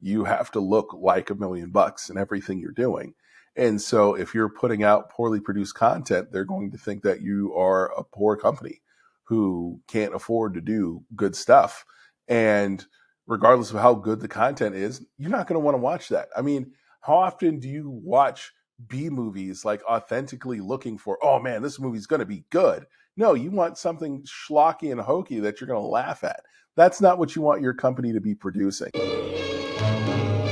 you have to look like a million bucks in everything you're doing. And so if you're putting out poorly produced content, they're going to think that you are a poor company who can't afford to do good stuff. And regardless of how good the content is, you're not going to want to watch that. I mean, how often do you watch B movies like authentically looking for, oh man, this movie's going to be good? No, you want something schlocky and hokey that you're going to laugh at. That's not what you want your company to be producing. Música